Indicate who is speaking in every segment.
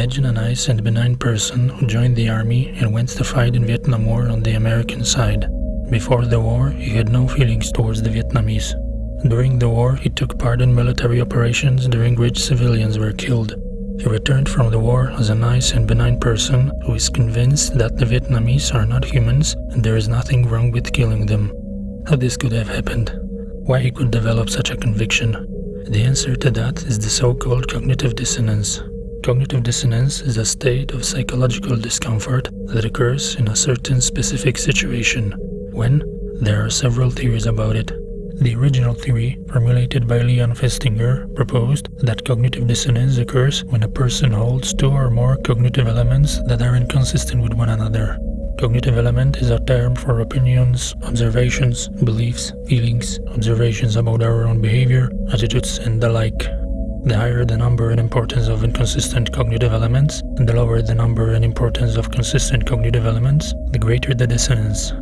Speaker 1: Imagine a nice and benign person who joined the army and went to fight in Vietnam War on the American side. Before the war, he had no feelings towards the Vietnamese. During the war, he took part in military operations during which civilians were killed. He returned from the war as a nice and benign person who is convinced that the Vietnamese are not humans and there is nothing wrong with killing them. How this could have happened? Why he could develop such a conviction? The answer to that is the so-called cognitive dissonance. Cognitive dissonance is a state of psychological discomfort that occurs in a certain specific situation, when there are several theories about it. The original theory, formulated by Leon Festinger, proposed that cognitive dissonance occurs when a person holds two or more cognitive elements that are inconsistent with one another. Cognitive element is a term for opinions, observations, beliefs, feelings, observations about our own behavior, attitudes, and the like. The higher the number and importance of inconsistent cognitive elements, and the lower the number and importance of consistent cognitive elements, the greater the dissonance.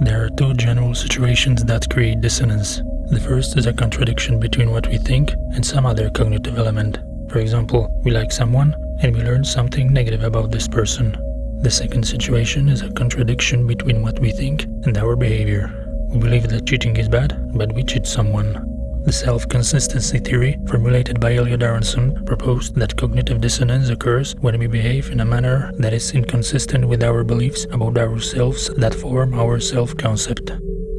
Speaker 1: There are two general situations that create dissonance. The first is a contradiction between what we think and some other cognitive element. For example, we like someone and we learn something negative about this person. The second situation is a contradiction between what we think and our behavior. We believe that cheating is bad, but we cheat someone. The self-consistency theory, formulated by Elliot Aronson, proposed that cognitive dissonance occurs when we behave in a manner that is inconsistent with our beliefs about ourselves that form our self-concept.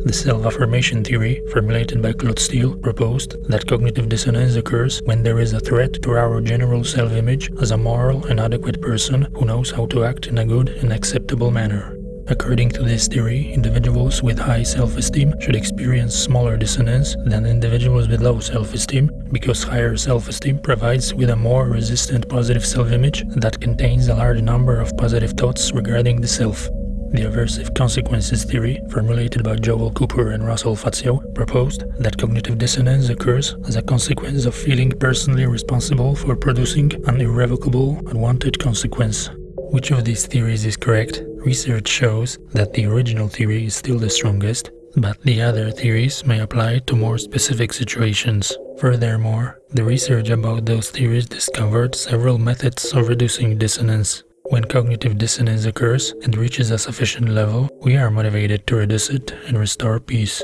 Speaker 1: The self-affirmation theory, formulated by Claude Steele, proposed that cognitive dissonance occurs when there is a threat to our general self-image as a moral and adequate person who knows how to act in a good and acceptable manner. According to this theory, individuals with high self-esteem should experience smaller dissonance than individuals with low self-esteem because higher self-esteem provides with a more resistant positive self-image that contains a large number of positive thoughts regarding the self. The aversive consequences theory, formulated by Joel Cooper and Russell Fazio, proposed that cognitive dissonance occurs as a consequence of feeling personally responsible for producing an irrevocable, unwanted consequence. Which of these theories is correct? Research shows that the original theory is still the strongest, but the other theories may apply to more specific situations. Furthermore, the research about those theories discovered several methods of reducing dissonance. When cognitive dissonance occurs and reaches a sufficient level, we are motivated to reduce it and restore peace.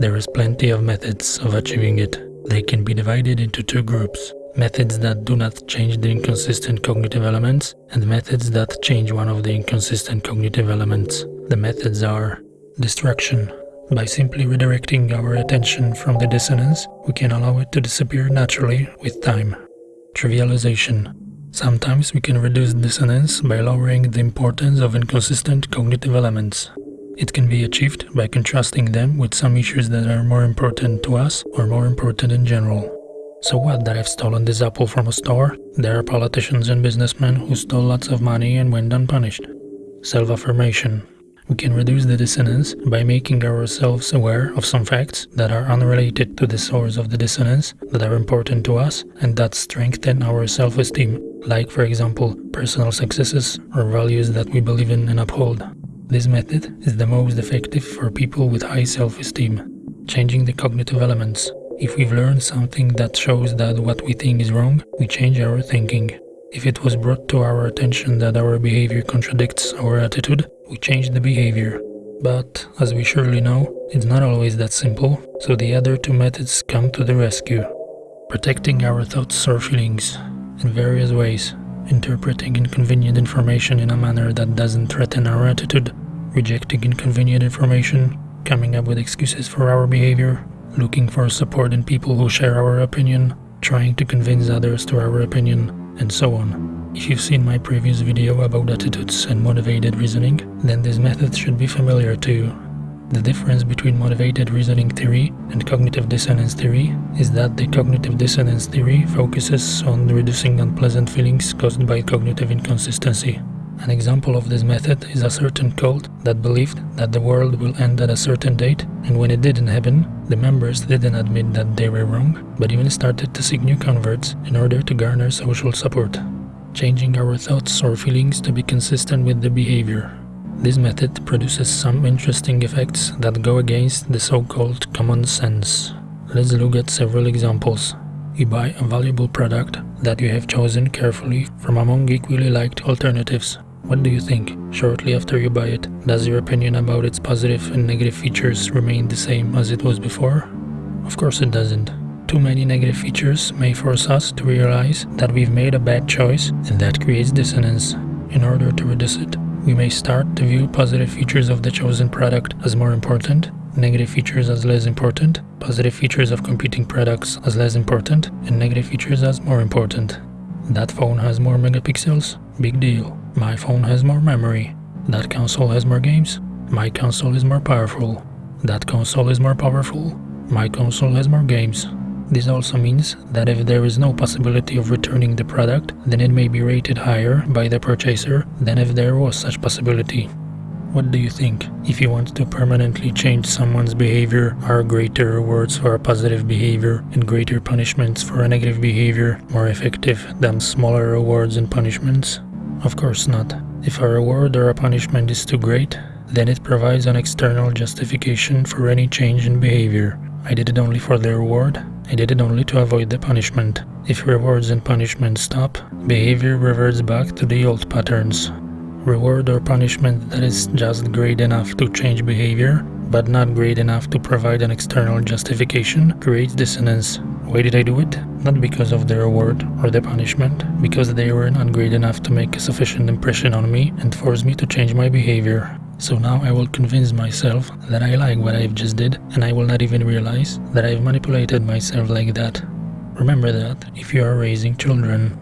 Speaker 1: There is plenty of methods of achieving it. They can be divided into two groups methods that do not change the inconsistent cognitive elements, and methods that change one of the inconsistent cognitive elements. The methods are distraction. By simply redirecting our attention from the dissonance, we can allow it to disappear naturally with time. Trivialization. Sometimes we can reduce dissonance by lowering the importance of inconsistent cognitive elements. It can be achieved by contrasting them with some issues that are more important to us or more important in general. So what that I've stolen this apple from a store? There are politicians and businessmen who stole lots of money and went unpunished. Self-affirmation. We can reduce the dissonance by making ourselves aware of some facts that are unrelated to the source of the dissonance, that are important to us, and that strengthen our self-esteem, like for example, personal successes or values that we believe in and uphold. This method is the most effective for people with high self-esteem, changing the cognitive elements if we've learned something that shows that what we think is wrong, we change our thinking. If it was brought to our attention that our behavior contradicts our attitude, we change the behavior. But, as we surely know, it's not always that simple, so the other two methods come to the rescue. Protecting our thoughts or feelings in various ways, interpreting inconvenient information in a manner that doesn't threaten our attitude, rejecting inconvenient information, coming up with excuses for our behavior, looking for support in people who share our opinion, trying to convince others to our opinion, and so on. If you've seen my previous video about attitudes and motivated reasoning, then this method should be familiar to you. The difference between motivated reasoning theory and cognitive dissonance theory is that the cognitive dissonance theory focuses on reducing unpleasant feelings caused by cognitive inconsistency. An example of this method is a certain cult that believed that the world will end at a certain date, and when it didn't happen, the members didn't admit that they were wrong, but even started to seek new converts in order to garner social support, changing our thoughts or feelings to be consistent with the behavior. This method produces some interesting effects that go against the so-called common sense. Let's look at several examples. You buy a valuable product that you have chosen carefully from among equally liked alternatives. What do you think? Shortly after you buy it, does your opinion about its positive and negative features remain the same as it was before? Of course it doesn't. Too many negative features may force us to realize that we've made a bad choice and that creates dissonance. In order to reduce it, we may start to view positive features of the chosen product as more important negative features as less important, positive features of competing products as less important, and negative features as more important. That phone has more megapixels? Big deal. My phone has more memory. That console has more games? My console is more powerful. That console is more powerful? My console has more games. This also means that if there is no possibility of returning the product, then it may be rated higher by the purchaser than if there was such possibility. What do you think? If you want to permanently change someone's behavior, are greater rewards for a positive behavior and greater punishments for a negative behavior more effective than smaller rewards and punishments? Of course not. If a reward or a punishment is too great, then it provides an external justification for any change in behavior. I did it only for the reward, I did it only to avoid the punishment. If rewards and punishments stop, behavior reverts back to the old patterns reward or punishment that is just great enough to change behavior, but not great enough to provide an external justification, creates dissonance. Why did I do it? Not because of the reward or the punishment, because they were not great enough to make a sufficient impression on me and force me to change my behavior. So now I will convince myself that I like what I've just did and I will not even realize that I've manipulated myself like that. Remember that if you are raising children.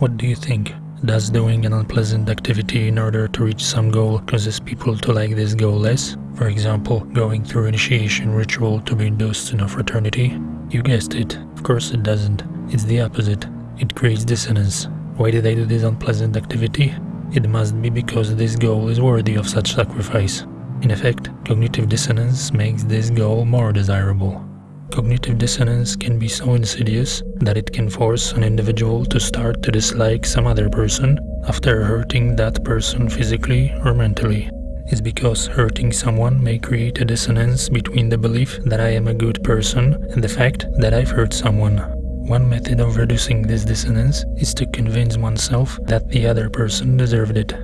Speaker 1: What do you think? Does doing an unpleasant activity in order to reach some goal causes people to like this goal less? For example, going through initiation ritual to be induced in a fraternity? You guessed it, of course it doesn't. It's the opposite. It creates dissonance. Why did I do this unpleasant activity? It must be because this goal is worthy of such sacrifice. In effect, cognitive dissonance makes this goal more desirable. Cognitive dissonance can be so insidious that it can force an individual to start to dislike some other person after hurting that person physically or mentally. It's because hurting someone may create a dissonance between the belief that I am a good person and the fact that I've hurt someone. One method of reducing this dissonance is to convince oneself that the other person deserved it.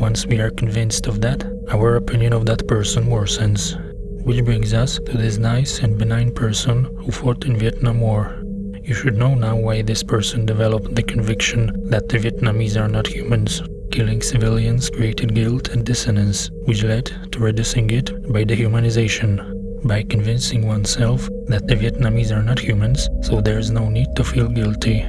Speaker 1: Once we are convinced of that, our opinion of that person worsens. Which brings us to this nice and benign person who fought in Vietnam War. You should know now why this person developed the conviction that the Vietnamese are not humans. Killing civilians created guilt and dissonance, which led to reducing it by dehumanization. By convincing oneself that the Vietnamese are not humans, so there is no need to feel guilty.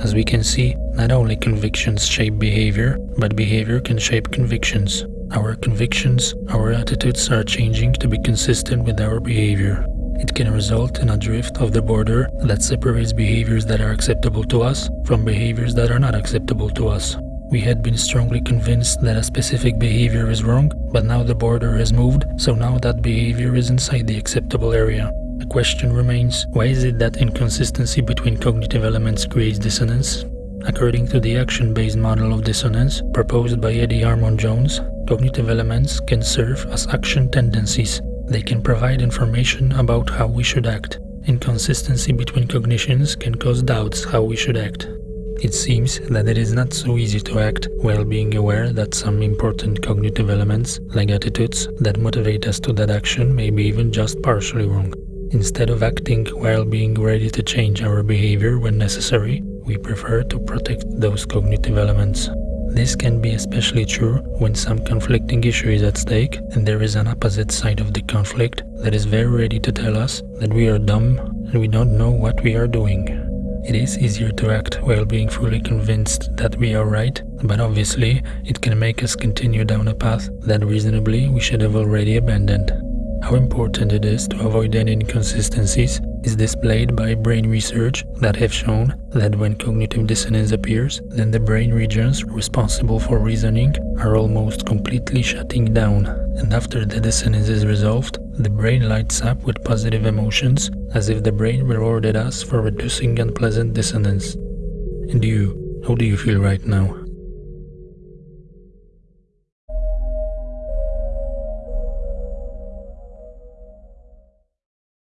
Speaker 1: As we can see, not only convictions shape behavior, but behavior can shape convictions. Our convictions, our attitudes are changing to be consistent with our behavior. It can result in a drift of the border that separates behaviors that are acceptable to us from behaviors that are not acceptable to us. We had been strongly convinced that a specific behavior is wrong, but now the border has moved, so now that behavior is inside the acceptable area. The question remains, why is it that inconsistency between cognitive elements creates dissonance? According to the action-based model of dissonance proposed by Eddie Harmon Jones, cognitive elements can serve as action tendencies. They can provide information about how we should act. Inconsistency between cognitions can cause doubts how we should act. It seems that it is not so easy to act while being aware that some important cognitive elements, like attitudes, that motivate us to that action may be even just partially wrong. Instead of acting while being ready to change our behavior when necessary, we prefer to protect those cognitive elements. This can be especially true when some conflicting issue is at stake and there is an opposite side of the conflict that is very ready to tell us that we are dumb and we don't know what we are doing. It is easier to act while being fully convinced that we are right, but obviously it can make us continue down a path that reasonably we should have already abandoned. How important it is to avoid any inconsistencies is displayed by brain research that have shown that when cognitive dissonance appears, then the brain regions responsible for reasoning are almost completely shutting down, and after the dissonance is resolved, the brain lights up with positive emotions as if the brain rewarded us for reducing unpleasant dissonance. And you, how do you feel right now?